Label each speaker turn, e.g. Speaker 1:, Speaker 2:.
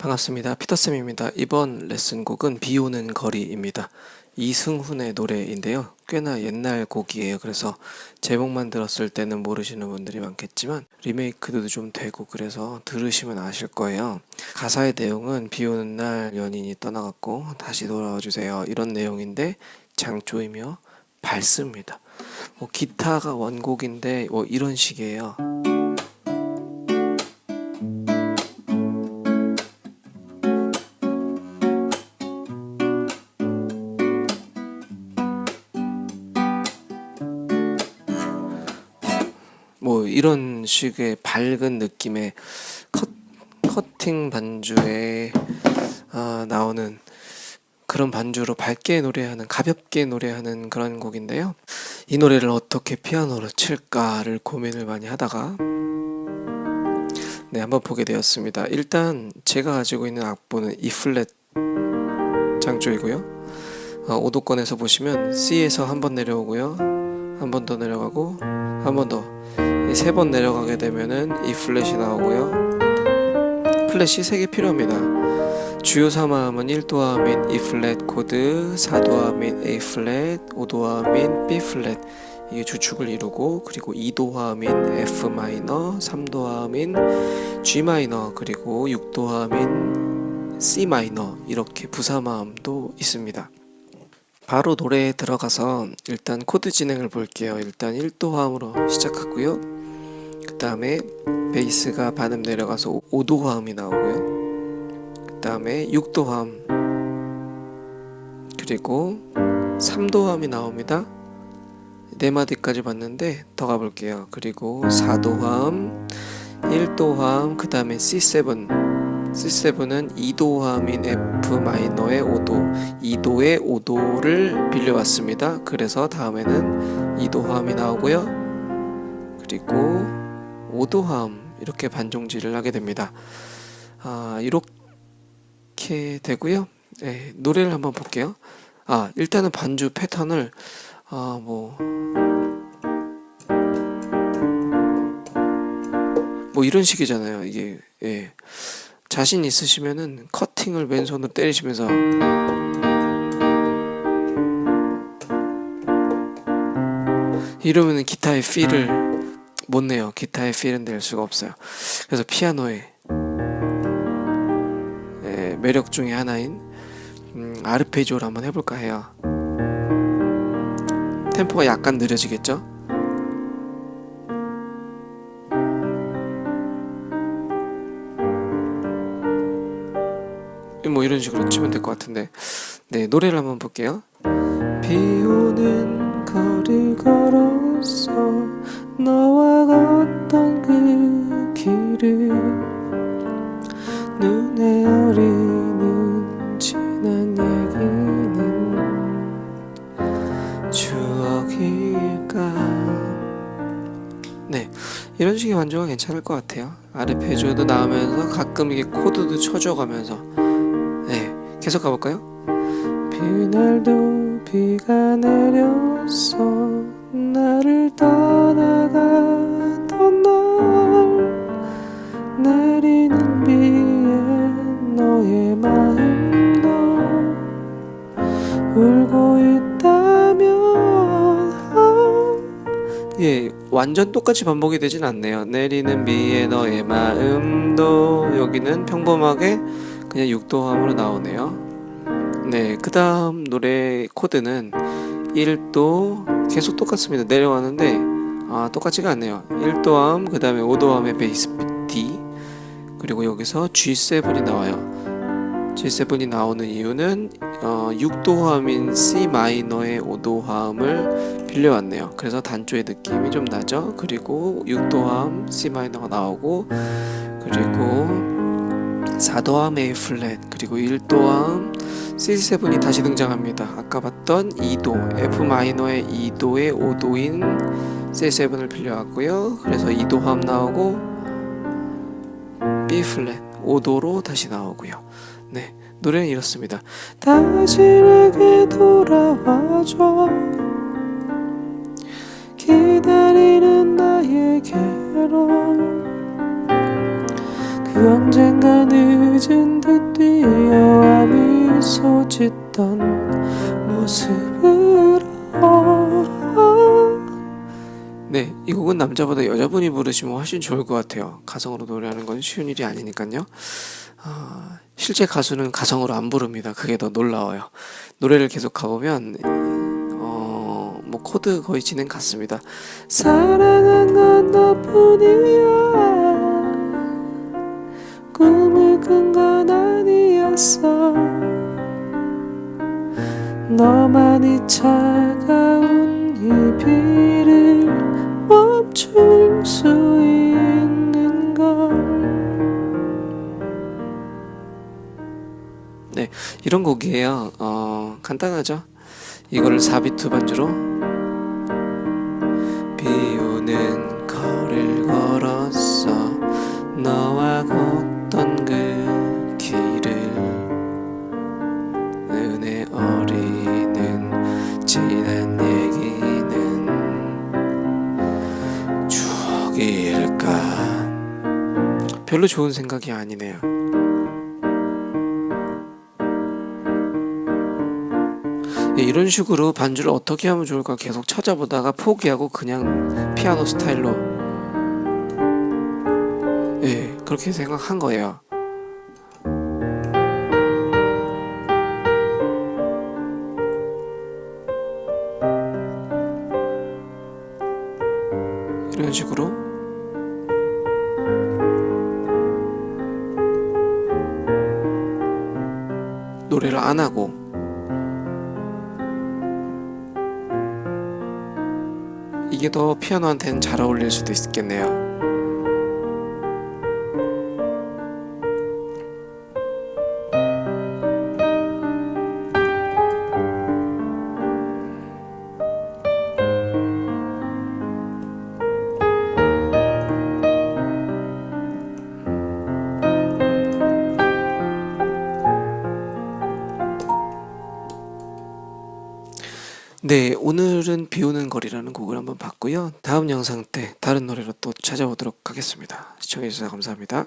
Speaker 1: 반갑습니다. 피터쌤입니다. 이번 레슨곡은 비 오는 거리입니다. 이승훈의 노래인데요. 꽤나 옛날 곡이에요. 그래서 제목만 들었을 때는 모르시는 분들이 많겠지만 리메이크도 좀 되고 그래서 들으시면 아실 거예요. 가사의 내용은 비 오는 날 연인이 떠나갔고 다시 돌아와 주세요. 이런 내용인데 장조이며 밝습니다. 뭐 기타가 원곡인데 뭐 이런 식이에요. 뭐 이런 식의 밝은 느낌의 컷, 커팅 반주에 아, 나오는 그런 반주로 밝게 노래하는 가볍게 노래하는 그런 곡인데요. 이 노래를 어떻게 피아노로 칠까를 고민을 많이 하다가 네 한번 보게 되었습니다. 일단 제가 가지고 있는 악보는 E 플랫 장조이고요. 어, 오도권에서 보시면 C에서 한 번 내려오고요. 한 번 더 내려가고 한 번더 세 번 내려가게 되면은 E 플랫이 나오고요. 플랫이 3개 필요합니다. 주요 3화음은 1도화음인 E 플랫 코드, 4도화음인 A 플랫, 5도화음인 B 플랫 이게 주축을 이루고 그리고 2도화음인 F 마이너, 3도화음인 G 마이너 그리고 6도화음인 C 마이너 이렇게 부3화음도 있습니다. 바로 노래에 들어가서 일단 코드 진행을 볼게요. 일단 1도 화음으로 시작하고요. 그 다음에 베이스가 반음 내려가서 5도 화음이 나오고요. 그 다음에 6도 화음 그리고 3도 화음이 나옵니다. 네 마디까지 봤는데 더 가볼게요. 그리고 4도 화음, 1도 화음, 그 다음에 C7 C7은 2도 화음인 F 마이너의 5도 2도의 5도를 빌려왔습니다 그래서 다음에는 2도 화음이 나오고요 그리고 5도화음 이렇게 반종질을 하게 됩니다. 아 이렇게 되고요. 네, 노래를 한번 볼게요. 아 일단은 반주 패턴을 아 뭐 뭐 이런 식이잖아요. 이게 예. 자신 있으시면은 커팅을 왼손으로 때리시면서. 이러면은 기타의 필을 못 내요. 기타의 필은 낼 수가 없어요. 그래서 피아노의 예, 매력 중에 하나인 음, 아르페지오를 한번 해볼까 해요. 템포가 약간 느려지겠죠? 뭐 이런 식으로 치면 될 것 같은데 네 노래를 한번 볼게요 비 오는 거리 걸었어 너와 걷던 그 길을 눈에 어리는 지난 얘기는 추억일까? 네 이런 식의 완주가 괜찮을 것 같아요. 아르페지오도 나오면서 가끔 이게 코드도 쳐줘가면서. 계속 가볼까요? 비날도 비가 내 렸어. 나를 떠나가던 날 내리는 비에 너의 마음도 울고 있다면. 예, 완전 똑같이 반복이 되진 않네요. 내리는 비에 너의 마음도 여기는 평범하게 그냥 6도함으로 나오네요. 네, 그 다음 노래 코드는 1도 계속 똑같습니다. 내려가는데 아 똑같지가 않네요. 1도함 그 다음에 5도함의 베이스 D. 그리고 여기서 G7이 나와요. G7이 나오는 이유는 어, 6도함인 C 마이너의 5도함을 빌려왔네요. 그래서 단조의 느낌이 좀 나죠? 그리고 6도함 C 마이너가 나오고 그리고 4도함 A 플랫 그리고 1도함 C7이 다시 등장합니다. 아까 봤던 2도 F 마이너의 2도의 5도인 C7을 빌려왔고요. 그래서 2도함 나오고 B 플랫 5도로 다시 나오고요. 네 노래는 이렇습니다. 다시 내게 돌아와줘. 기다리는 소 짓던 모습으로 네, 이 곡은 남자보다 여자분이 부르시면 훨씬 좋을 것 같아요. 가성으로 노래하는 건 쉬운 일이 아니니까요. 아, 실제 가수는 가성으로 안 부릅니다. 그게 더 놀라워요. 노래를 계속 가보면 어, 뭐 코드 거의 진행 같습니다. 사랑한 건 너뿐이야. 꿈을 꾼 건 아니었어. 너만이 차가운 이 비를 멈출 수 있는 걸. 네, 이런 곡이에요. 어, 간단하죠? 이거를 4비트 반주로 별로 좋은 생각이 아니네요. 예, 이런 식으로 반주를 어떻게 하면 좋을까 계속 찾아보다가 포기하고 그냥 피아노 스타일로 예 그렇게 생각한 거예요. 이런 식으로 노래를 안 하고 이게 더 피아노한테는 잘 어울릴 수도 있겠네요. 네, 오늘은 비 오는 거리라는 곡을 한번 봤고요. 다음 영상 때 다른 노래로 또 찾아오도록 하겠습니다. 시청해주셔서 감사합니다.